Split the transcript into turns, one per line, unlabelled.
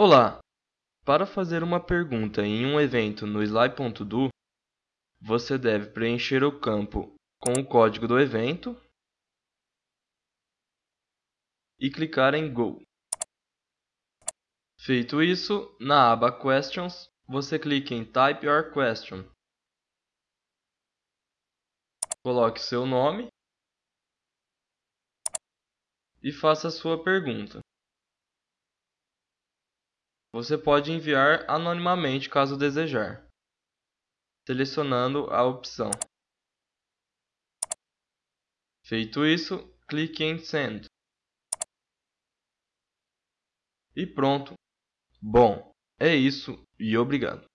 Olá! Para fazer uma pergunta em um evento no Sly.do, você deve preencher o campo com o código do evento e clicar em Go. Feito isso, na aba Questions, você clica em Type your question. Coloque seu nome e faça sua pergunta. Você pode enviar anonimamente caso desejar, selecionando a opção. Feito isso, clique em Send. E pronto. Bom, é isso e obrigado.